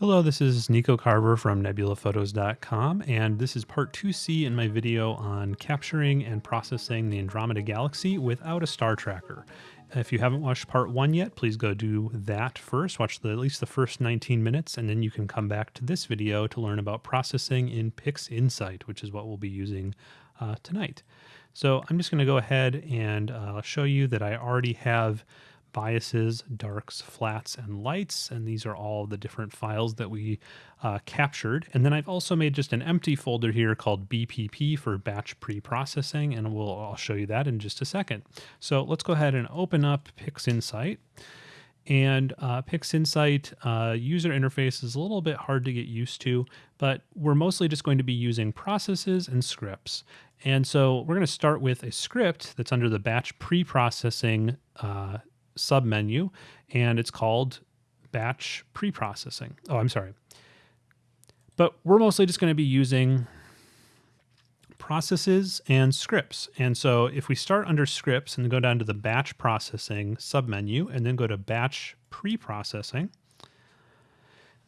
Hello, this is Nico Carver from nebulaphotos.com, and this is part 2C in my video on capturing and processing the Andromeda Galaxy without a star tracker. If you haven't watched part 1 yet, please go do that first. Watch the, at least the first 19 minutes, and then you can come back to this video to learn about processing in PixInsight, which is what we'll be using uh, tonight. So I'm just going to go ahead and uh, show you that I already have biases, darks, flats, and lights. And these are all the different files that we uh, captured. And then I've also made just an empty folder here called BPP for batch pre-processing. And we'll, I'll show you that in just a second. So let's go ahead and open up PixInsight. And uh, PixInsight uh, user interface is a little bit hard to get used to, but we're mostly just going to be using processes and scripts. And so we're going to start with a script that's under the batch pre-processing uh, submenu, and it's called batch preprocessing. Oh, I'm sorry. But we're mostly just going to be using processes and scripts. And so if we start under scripts and go down to the batch processing submenu and then go to batch preprocessing,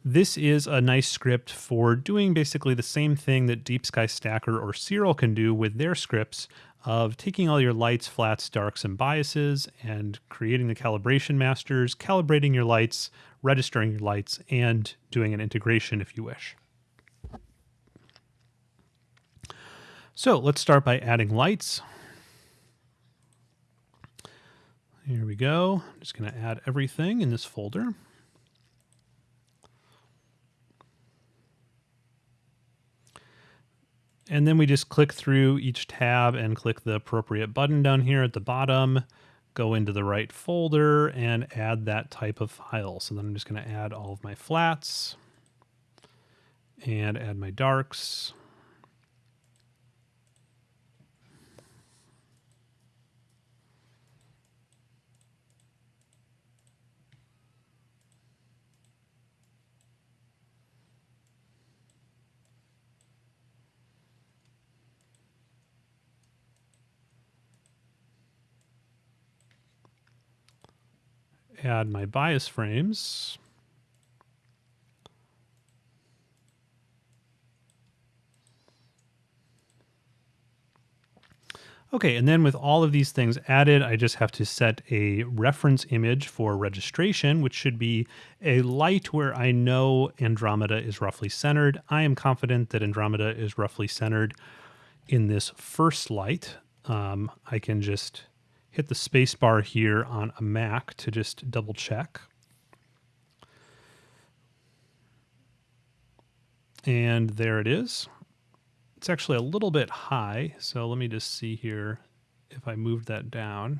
this is a nice script for doing basically the same thing that Deep Sky Stacker or Siril can do with their scripts of taking all your lights, flats, darks, and biases and creating the calibration masters, calibrating your lights, registering your lights, and doing an integration if you wish. So let's start by adding lights. Here we go. I'm just going to add everything in this folder. And then we just click through each tab and click the appropriate button down here at the bottom, go into the right folder and add that type of file. So then I'm just going to add all of my flats and add my darks. Add my bias frames. Okay, and then with all of these things added, I just have to set a reference image for registration, which should be a light where I know Andromeda is roughly centered. I am confident that Andromeda is roughly centered in this first light. Um, I can just hit the space bar here on a Mac to just double check. And there it is. It's actually a little bit high, so let me just see here if I moved that down.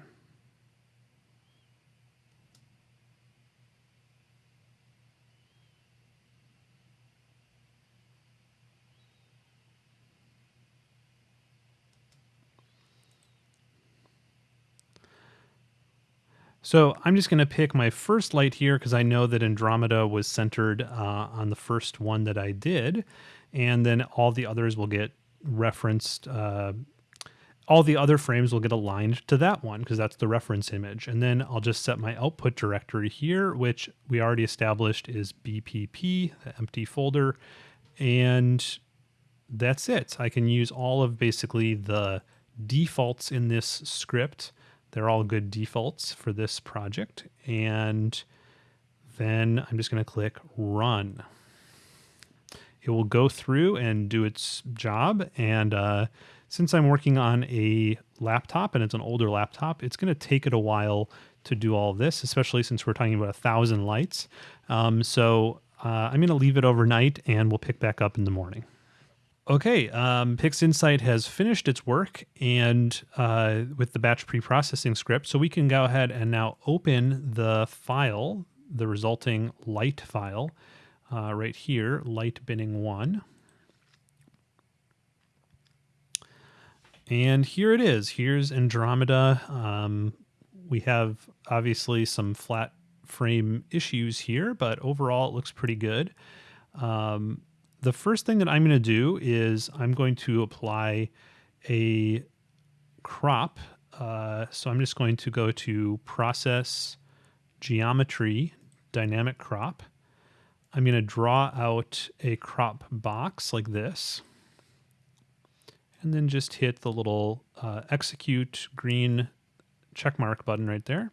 So I'm just going to pick my first light here because I know that Andromeda was centered uh, on the first one that I did. And then all the others will get referenced. Uh, all the other frames will get aligned to that one because that's the reference image. And then I'll just set my output directory here, which we already established is BPP, the empty folder. And that's it. I can use all of basically the defaults in this script they're all good defaults for this project. And then I'm just going to click run. It will go through and do its job. And uh, since I'm working on a laptop and it's an older laptop, it's going to take it a while to do all this, especially since we're talking about a thousand lights. Um, so uh, I'm going to leave it overnight and we'll pick back up in the morning. Okay, um, PixInsight has finished its work and uh, with the batch pre-processing script, so we can go ahead and now open the file, the resulting light file, uh, right here, light binning one. And here it is. Here's Andromeda. Um, we have obviously some flat frame issues here, but overall it looks pretty good. Um, the first thing that I'm going to do is I'm going to apply a crop. Uh, so I'm just going to go to process geometry dynamic crop. I'm going to draw out a crop box like this. And then just hit the little uh, execute green checkmark button right there.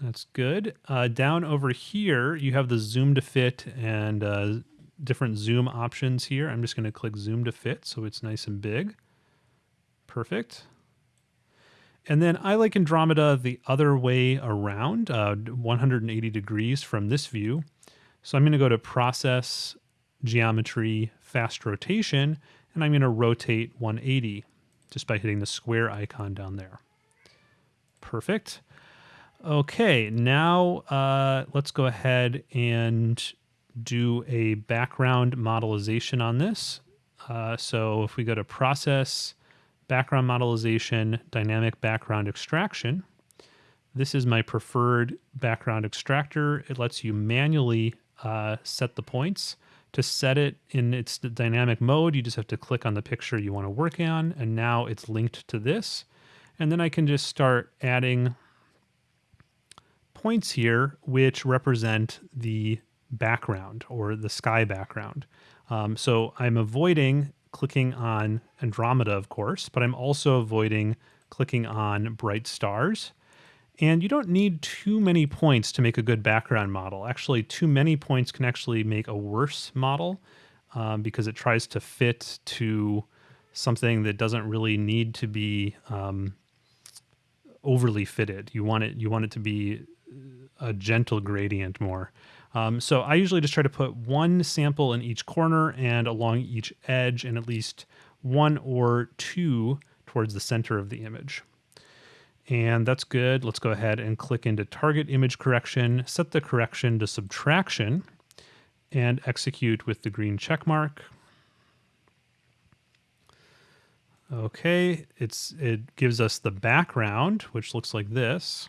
That's good. Uh, down over here, you have the zoom to fit and uh, different zoom options here. I'm just going to click zoom to fit so it's nice and big. Perfect. And then I like Andromeda the other way around, uh, 180 degrees from this view. So I'm going to go to Process, Geometry, Fast Rotation, and I'm going to rotate 180 just by hitting the square icon down there. Perfect. Okay, now uh, let's go ahead and do a background modelization on this. Uh, so if we go to Process, background modelization, dynamic background extraction. This is my preferred background extractor. It lets you manually uh, set the points. To set it in its dynamic mode, you just have to click on the picture you want to work on, and now it's linked to this. And then I can just start adding points here, which represent the background or the sky background. Um, so I'm avoiding clicking on Andromeda, of course, but I'm also avoiding clicking on bright stars. And you don't need too many points to make a good background model. Actually, too many points can actually make a worse model um, because it tries to fit to something that doesn't really need to be um, overly fitted. You want it you want it to be a gentle gradient more. Um, so I usually just try to put one sample in each corner and along each edge and at least one or two towards the center of the image. And that's good. Let's go ahead and click into target image correction, set the correction to subtraction and execute with the green check mark. Okay, it's it gives us the background, which looks like this,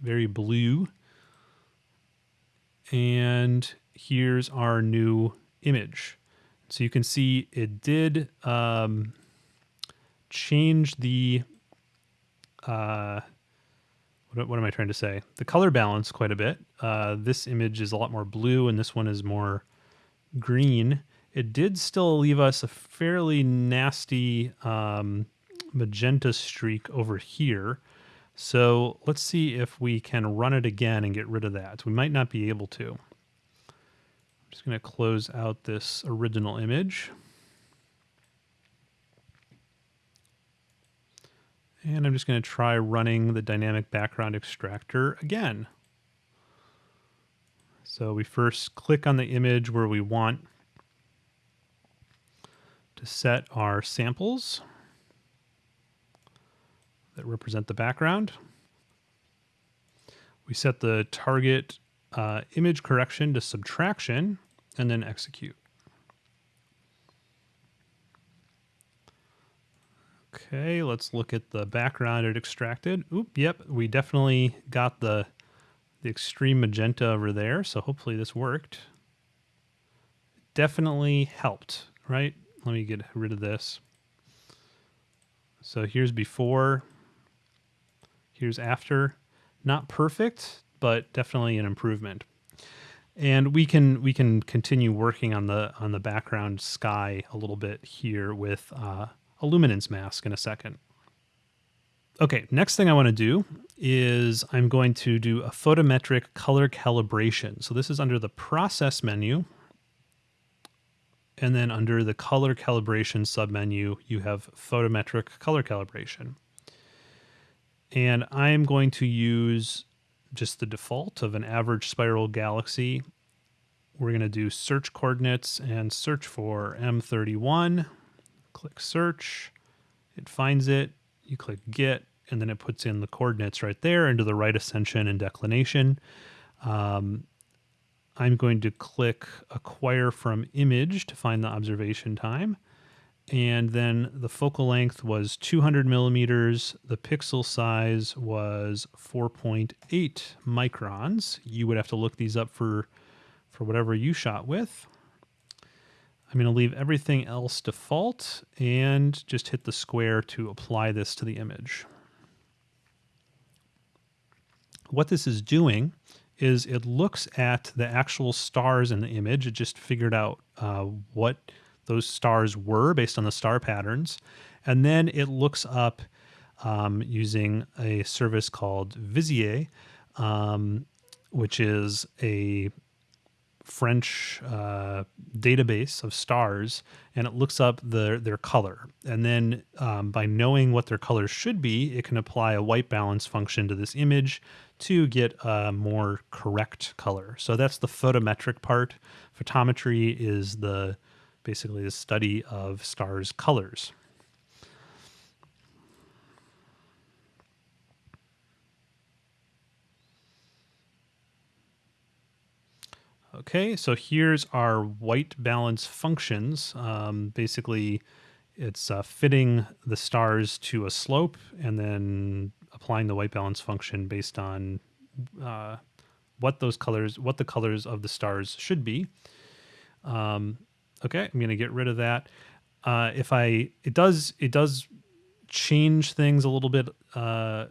very blue. And here's our new image. So you can see it did um, change the, uh, what, what, am I trying to say? The color balance quite a bit. Uh, this image is a lot more blue and this one is more green. It did still leave us a fairly nasty um, magenta streak over here. So let's see if we can run it again and get rid of that. We might not be able to. I'm just going to close out this original image. And I'm just going to try running the dynamic background extractor again. So we first click on the image where we want to set our samples that represent the background. We set the target uh, image correction to subtraction and then execute. Okay, let's look at the background it extracted. Oop, yep, we definitely got the, the extreme magenta over there, so hopefully this worked. Definitely helped, right? Let me get rid of this. So here's before, Here's after. Not perfect, but definitely an improvement. And we can we can continue working on the on the background sky a little bit here with uh, a luminance mask in a second. Okay, next thing I want to do is I'm going to do a photometric color calibration. So this is under the process menu. And then under the color calibration submenu, you have photometric color calibration. And I'm going to use just the default of an average spiral galaxy. We're going to do search coordinates and search for M31. Click search. It finds it. You click get, and then it puts in the coordinates right there into the right ascension and declination. Um, I'm going to click acquire from image to find the observation time and then the focal length was 200 millimeters. The pixel size was 4.8 microns. You would have to look these up for, for whatever you shot with. I'm going to leave everything else default and just hit the square to apply this to the image. What this is doing is it looks at the actual stars in the image. It just figured out uh, what those stars were based on the star patterns. And then it looks up um, using a service called VizieR, um, which is a French uh, database of stars, and it looks up the, their color. And then um, by knowing what their colors should be, it can apply a white balance function to this image to get a more correct color. So that's the photometric part. Photometry is the basically the study of stars' colors. Okay, so here's our white balance functions. Um, basically, it's uh, fitting the stars to a slope and then applying the white balance function based on uh, what those colors, what the colors of the stars should be. Um, okay, I'm going to get rid of that. Uh, if I, it does, it does change things a little bit uh,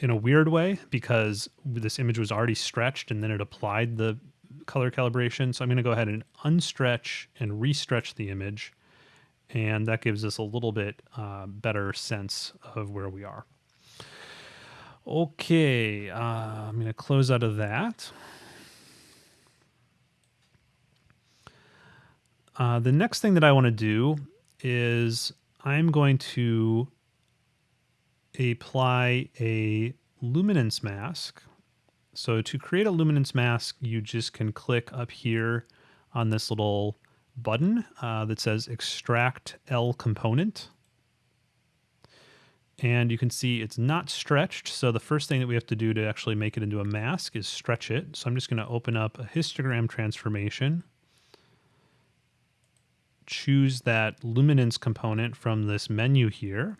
in a weird way because this image was already stretched and then it applied the color calibration. So I'm going to go ahead and unstretch and restretch the image. And that gives us a little bit uh, better sense of where we are. Okay, uh, I'm going to close out of that. Uh, the next thing that I want to do is I'm going to apply a luminance mask so to create a luminance mask, you just can click up here on this little button uh, that says extract L component. And you can see it's not stretched. So the first thing that we have to do to actually make it into a mask is stretch it. So I'm just going to open up a histogram transformation. Choose that luminance component from this menu here.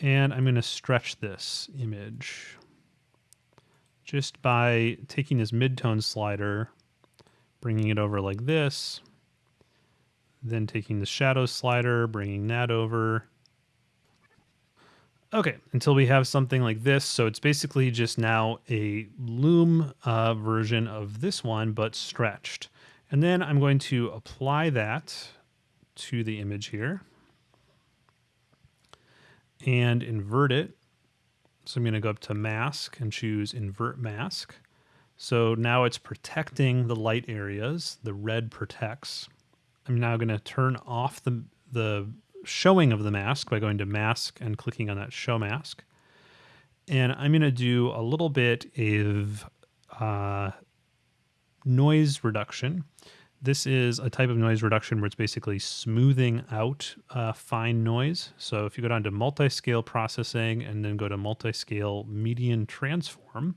And I'm going to stretch this image just by taking this midtone slider, bringing it over like this, then taking the shadow slider, bringing that over. Okay, until we have something like this. So it's basically just now a loom uh, version of this one, but stretched. And then I'm going to apply that to the image here and invert it so I'm going to go up to mask and choose invert mask. So now it's protecting the light areas. The red protects. I'm now going to turn off the, the showing of the mask by going to mask and clicking on that show mask. And I'm going to do a little bit of uh, noise reduction. This is a type of noise reduction where it's basically smoothing out uh, fine noise. So if you go down to multi-scale processing and then go to multi-scale median transform,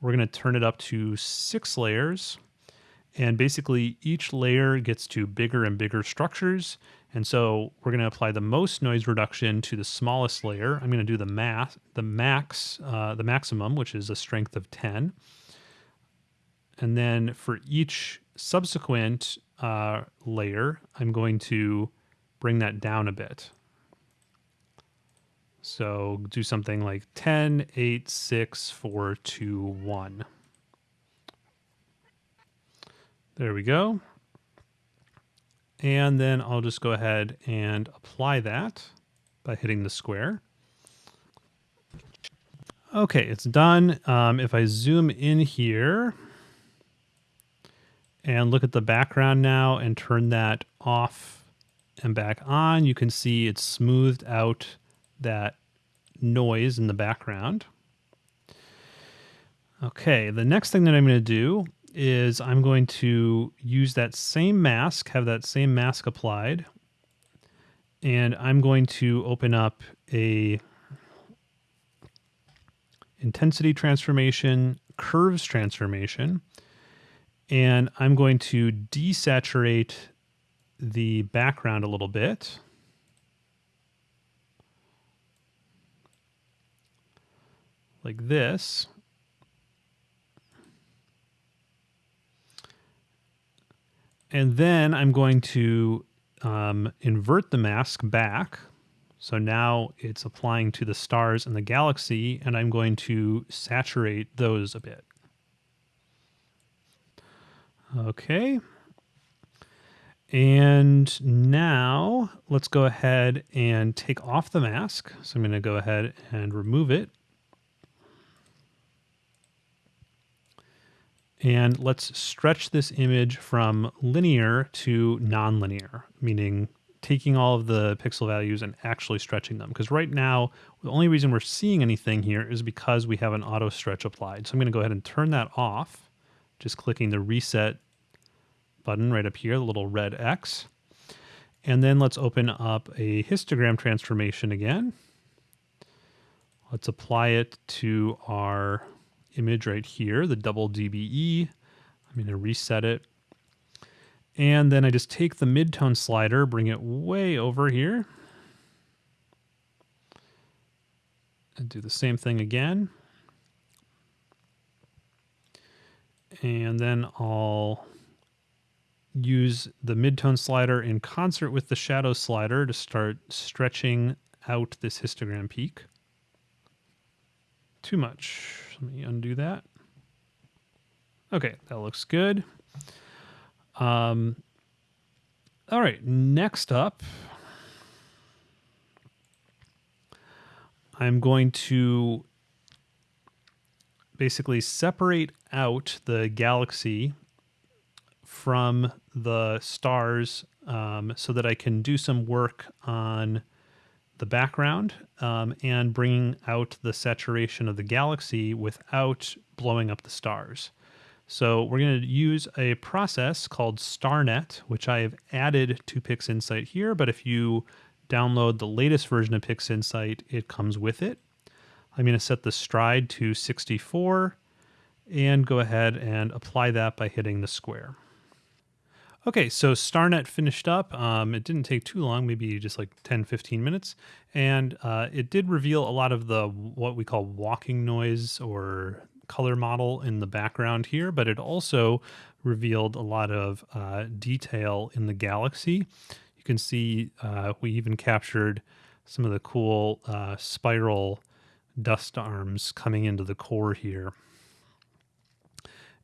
we're going to turn it up to six layers. And basically each layer gets to bigger and bigger structures. And so we're going to apply the most noise reduction to the smallest layer. I'm going to do the math, the max, uh, the maximum, which is a strength of 10. And then for each subsequent uh, layer, I'm going to bring that down a bit. So do something like 10, 8, 6, 4, 2, 1. There we go. And then I'll just go ahead and apply that by hitting the square. Okay, it's done. Um, if I zoom in here, and look at the background now and turn that off and back on, you can see it's smoothed out that noise in the background. Okay, the next thing that I'm going to do is I'm going to use that same mask, have that same mask applied, and I'm going to open up a intensity transformation, curves transformation, and I'm going to desaturate the background a little bit. Like this. And then I'm going to um, invert the mask back. So now it's applying to the stars in the galaxy, and I'm going to saturate those a bit. Okay. And now let's go ahead and take off the mask. So I'm going to go ahead and remove it. And let's stretch this image from linear to nonlinear, meaning taking all of the pixel values and actually stretching them. Because right now, the only reason we're seeing anything here is because we have an auto stretch applied. So I'm going to go ahead and turn that off, just clicking the reset button right up here, the little red X. And then let's open up a histogram transformation again. Let's apply it to our image right here, the double DBE. I'm going to reset it. And then I just take the midtone slider, bring it way over here. And do the same thing again. And then I'll use the midtone slider in concert with the shadow slider to start stretching out this histogram peak. Too much. Let me undo that. Okay, that looks good. Um, all right, next up, I'm going to basically separate out the galaxy from the stars um, so that I can do some work on the background um, and bringing out the saturation of the galaxy without blowing up the stars. So we're going to use a process called StarNet, which I have added to PixInsight here, but if you download the latest version of PixInsight, it comes with it. I'm going to set the stride to 64 and go ahead and apply that by hitting the square. Okay, so StarNet finished up. Um, it didn't take too long, maybe just like 10, 15 minutes. And uh, it did reveal a lot of the what we call walking noise or color mottle in the background here, but it also revealed a lot of uh, detail in the galaxy. You can see uh, we even captured some of the cool uh, spiral dust arms coming into the core here.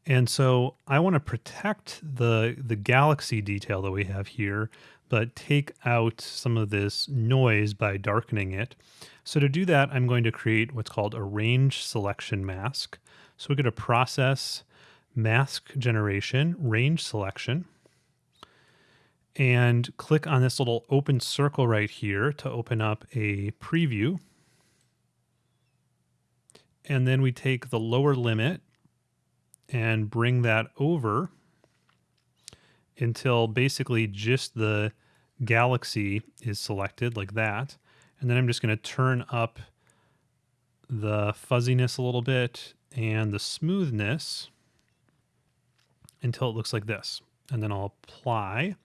And so I want to protect the the galaxy detail that we have here, but take out some of this noise by darkening it. So to do that, I'm going to create what's called a range selection mask. So we go to process, mask generation, range selection, and click on this little open circle right here to open up a preview. And then we take the lower limit and bring that over until basically just the galaxy is selected like that. And then I'm just going to turn up the fuzziness a little bit and the smoothness until it looks like this. And then I'll apply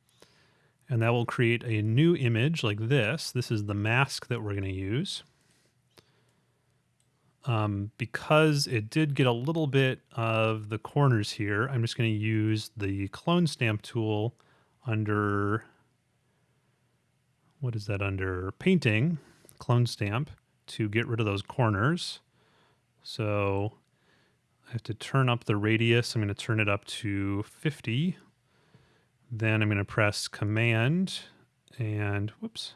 and that will create a new image like this. This is the mask that we're going to use um, because it did get a little bit of the corners here, I'm just going to use the clone stamp tool under, what is that under? Painting, clone stamp, to get rid of those corners. So I have to turn up the radius. I'm going to turn it up to 50. Then I'm going to press Command and, whoops,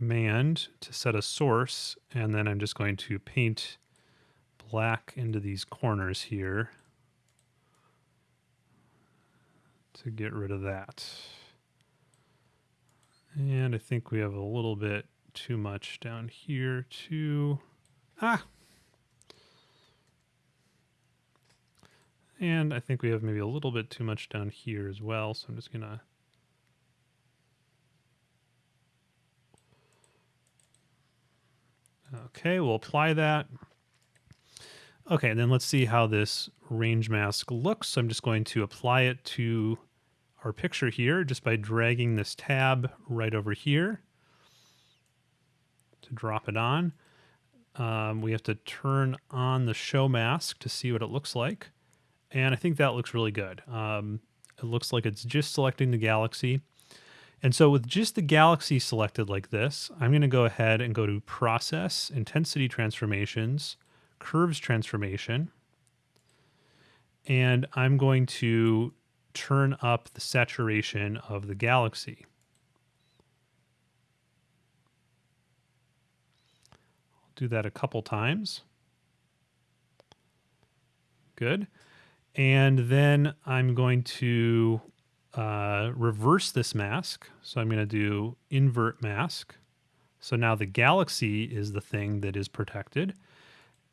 command to set a source, and then I'm just going to paint black into these corners here to get rid of that. And I think we have a little bit too much down here too. Ah! And I think we have maybe a little bit too much down here as well, so I'm just going Okay, we'll apply that. Okay, and then let's see how this range mask looks. So I'm just going to apply it to our picture here just by dragging this tab right over here to drop it on. Um, we have to turn on the show mask to see what it looks like. And I think that looks really good. Um, it looks like it's just selecting the galaxy. And so with just the galaxy selected like this, I'm going to go ahead and go to Process, Intensity Transformations, curves transformation. And I'm going to turn up the saturation of the galaxy. I'll do that a couple times. Good. And then I'm going to uh, reverse this mask. So I'm going to do invert mask. So now the galaxy is the thing that is protected.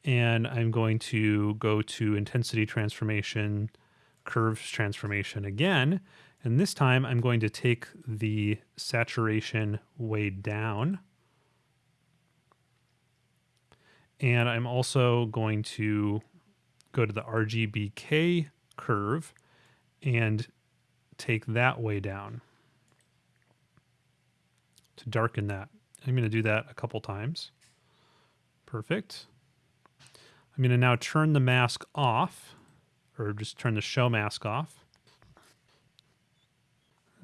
And I'm going to go to intensity transformation, curves transformation again. And this time I'm going to take the saturation way down. And I'm also going to go to the RGBK curve and take that way down to darken that. I'm going to do that a couple times. Perfect. I'm going to now turn the mask off, or just turn the show mask off.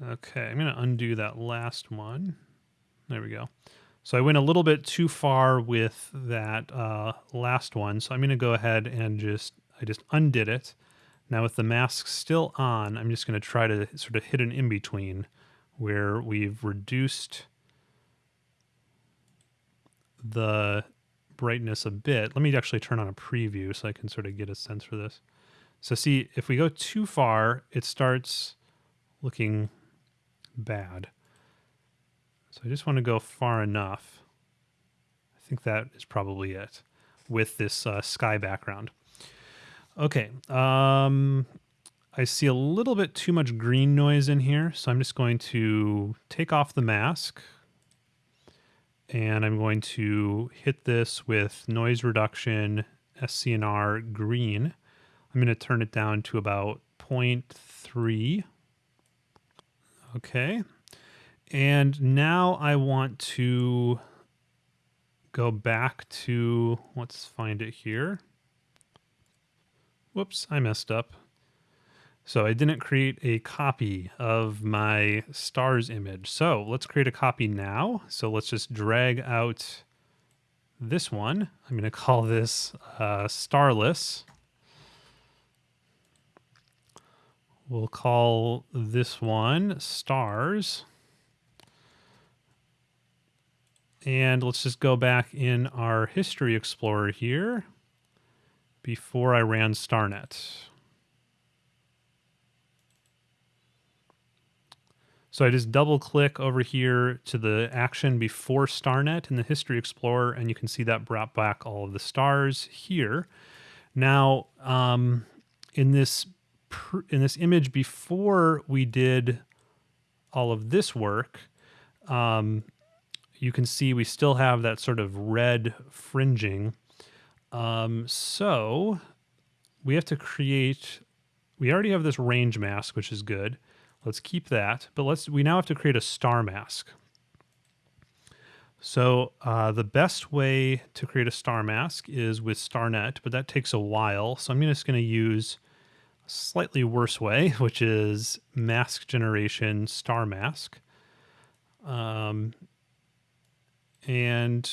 Okay, I'm going to undo that last one. There we go. So I went a little bit too far with that uh, last one. So I'm going to go ahead and just, I just undid it. Now with the mask still on, I'm just going to try to sort of hit an in-between where we've reduced the brightness a bit. Let me actually turn on a preview so I can sort of get a sense for this. So see, if we go too far, it starts looking bad. So I just want to go far enough. I think that is probably it with this uh, sky background. Okay. Um, I see a little bit too much green noise in here, so I'm just going to take off the mask and I'm going to hit this with noise reduction SCNR green. I'm going to turn it down to about 0.3. Okay. And now I want to go back to, let's find it here. Whoops, I messed up. So I didn't create a copy of my stars image. So let's create a copy now. So let's just drag out this one. I'm going to call this uh, starless. We'll call this one stars. And let's just go back in our history explorer here before I ran StarNet. So I just double click over here to the action before StarNet in the History Explorer, and you can see that brought back all of the stars here. Now, um, in this in this image before we did all of this work, um, you can see we still have that sort of red fringing um, so we have to create, we already have this range mask, which is good. Let's keep that, but let's, we now have to create a star mask. So uh, the best way to create a star mask is with StarNet, but that takes a while. So I'm just going to use a slightly worse way, which is mask generation star mask. Um, and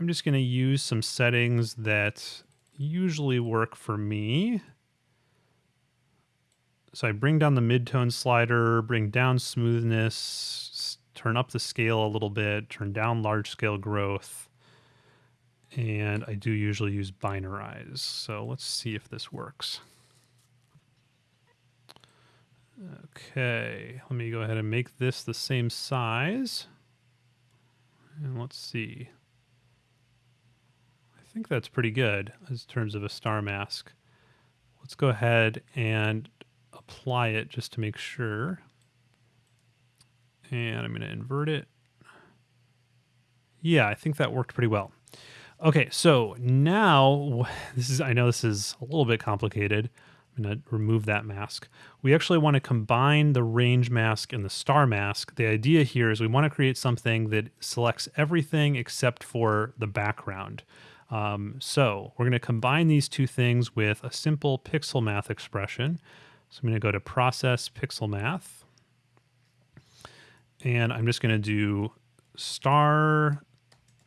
I'm just going to use some settings that usually work for me. So I bring down the midtone slider, bring down smoothness, turn up the scale a little bit, turn down large scale growth. And I do usually use binarize. So let's see if this works. Okay, let me go ahead and make this the same size. And let's see think that's pretty good in terms of a star mask. Let's go ahead and apply it just to make sure. And I'm going to invert it. Yeah, I think that worked pretty well. Okay, so now this is I know this is a little bit complicated. I'm going to remove that mask. We actually want to combine the range mask and the star mask. The idea here is we want to create something that selects everything except for the background. Um, so we're going to combine these two things with a simple pixel math expression. So I'm going to go to process pixel math. And I'm just going to do star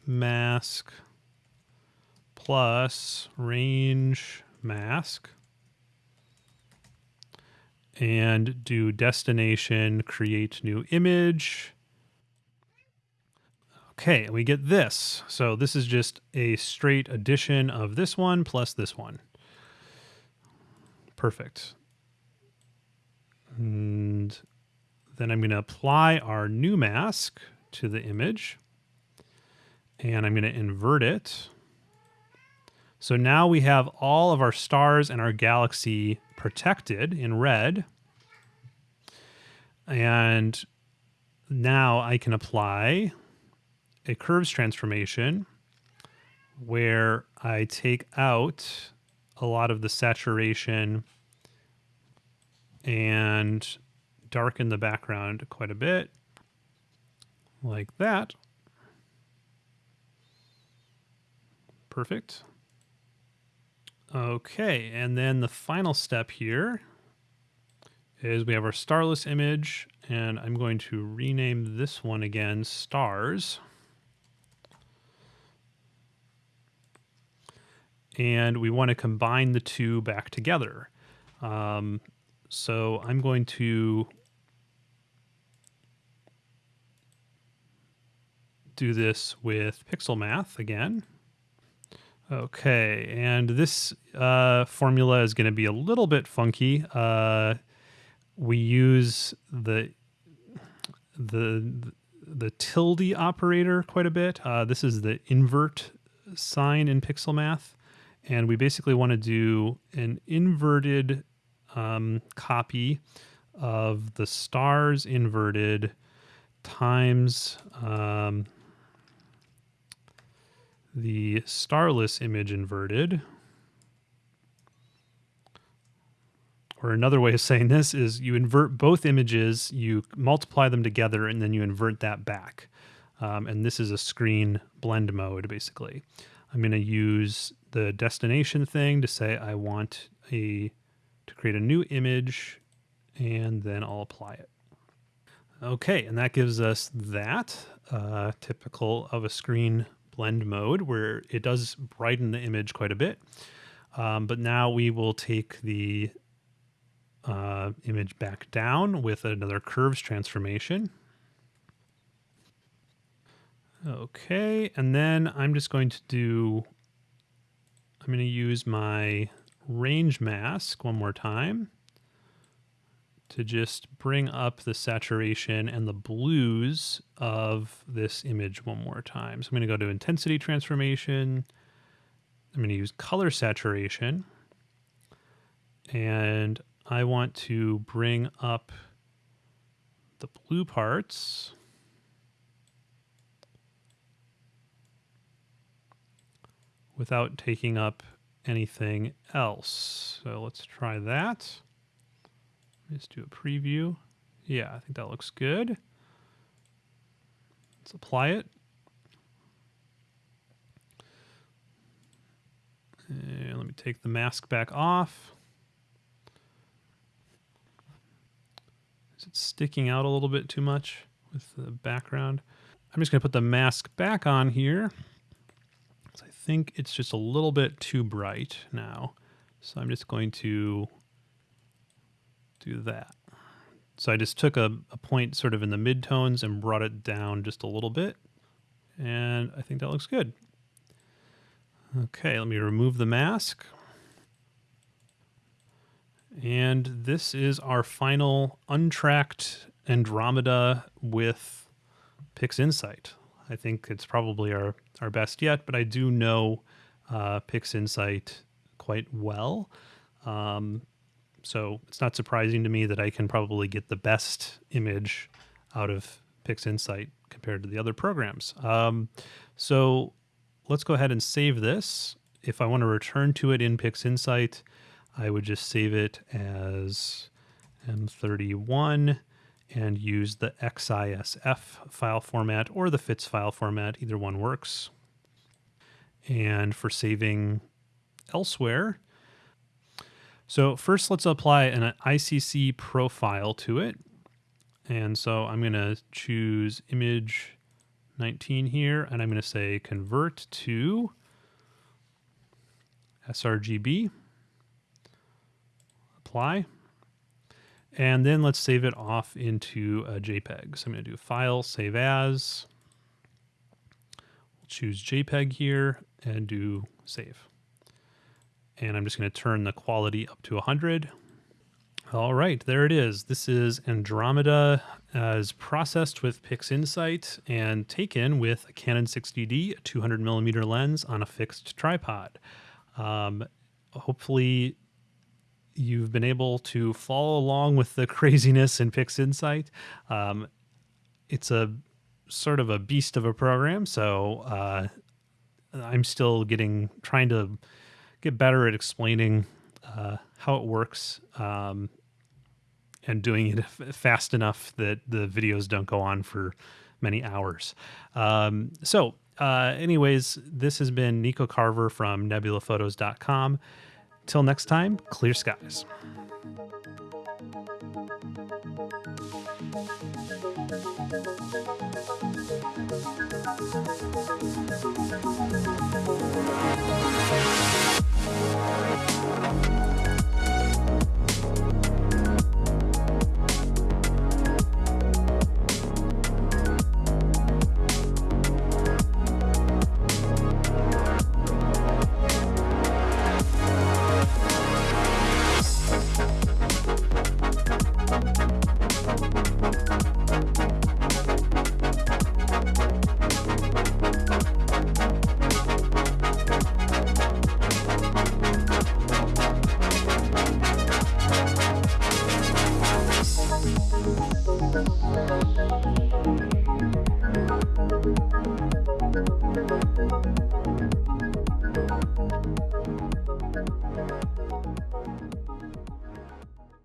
mask plus range mask and do destination create new image. Okay, we get this. So this is just a straight addition of this one plus this one. Perfect. And then I'm going to apply our new mask to the image. And I'm going to invert it. So now we have all of our stars and our galaxy protected in red. And now I can apply a curves transformation where I take out a lot of the saturation and darken the background quite a bit like that. Perfect. Okay, and then the final step here is we have our starless image, and I'm going to rename this one again stars. And we want to combine the two back together. Um, so I'm going to do this with pixel math again. Okay, and this uh, formula is going to be a little bit funky. Uh, we use the the the tilde operator quite a bit. Uh, this is the invert sign in pixel math, and we basically want to do an inverted um, copy of the stars inverted times um, the starless image inverted. Or another way of saying this is you invert both images, you multiply them together, and then you invert that back. Um, and this is a screen blend mode, basically. I'm going to use the destination thing to say I want a to create a new image, and then I'll apply it. Okay, and that gives us that, uh, typical of a screen blend mode where it does brighten the image quite a bit. Um, but now we will take the uh, image back down with another curves transformation. Okay, and then I'm just going to do, I'm going to use my range mask one more time to just bring up the saturation and the blues of this image one more time. So I'm going to go to intensity transformation. I'm going to use color saturation. And I want to bring up the blue parts. Without taking up anything else. So let's try that. Let's do a preview. Yeah, I think that looks good. Let's apply it. And let me take the mask back off. Is it sticking out a little bit too much with the background? I'm just going to put the mask back on here. Think it's just a little bit too bright now. So I'm just going to do that. So I just took a, a point sort of in the midtones and brought it down just a little bit. And I think that looks good. Okay, let me remove the mask. And this is our final untracked Andromeda with PixInsight. I think it's probably our, our best yet, but I do know uh, PixInsight quite well. Um, so it's not surprising to me that I can probably get the best image out of PixInsight compared to the other programs. Um, so let's go ahead and save this. If I want to return to it in PixInsight, I would just save it as M31 and use the XISF file format or the FITS file format. Either one works. And for saving elsewhere, so first let's apply an ICC profile to it. And so I'm going to choose image 19 here, and I'm going to say convert to sRGB, apply, and then let's save it off into a JPEG. So I'm going to do File, Save As. We'll choose JPEG here and do Save. And I'm just going to turn the quality up to 100. All right, there it is. This is Andromeda as processed with PixInsight and taken with a Canon 60D, a 200 millimeter lens on a fixed tripod. Um, hopefully you've been able to follow along with the craziness in PixInsight. Um, it's a sort of a beast of a program, so uh, I'm still getting trying to get better at explaining uh, how it works um, and doing it fast enough that the videos don't go on for many hours. Um, so, uh, anyways, this has been Nico Carver from nebulaphotos.com. Till next time, clear skies.